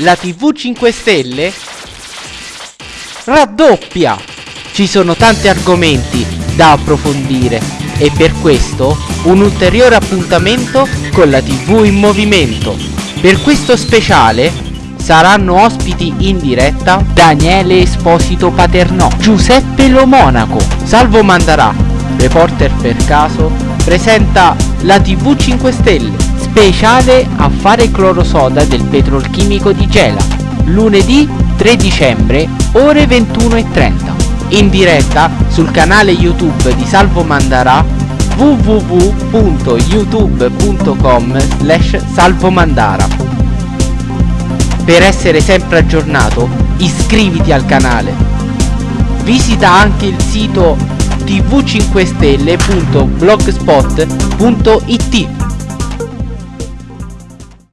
la TV 5 Stelle raddoppia. Ci sono tanti argomenti da approfondire e per questo un ulteriore appuntamento con la TV in movimento. Per questo speciale saranno ospiti in diretta Daniele Esposito Paternò, Giuseppe Lo Monaco, Salvo Mandarà, reporter per caso, presenta la TV 5 Stelle, speciale affare clorosoda del petrolchimico di Gela, lunedì 3 dicembre, ore 21.30, in diretta sul canale YouTube di Salvo Mandarà www.youtube.com slash salvomandara per essere sempre aggiornato iscriviti al canale. Visita anche il sito tv5stelle.blogspot.it